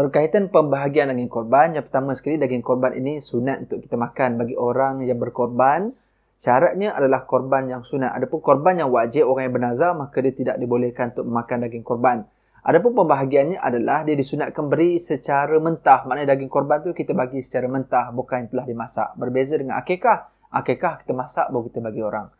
Berkaitan pembahagian daging korban, yang pertama sekali daging korban ini sunat untuk kita makan bagi orang yang berkorban. Syaratnya adalah korban yang sunat. Adapun korban yang wajib orang yang bernazar maka dia tidak dibolehkan untuk memakan daging korban. Adapun pembahagiannya adalah dia disunatkan beri secara mentah. Maknanya daging korban tu kita bagi secara mentah bukan yang telah dimasak. Berbeza dengan akikah. Akikah kita masak baru kita bagi orang.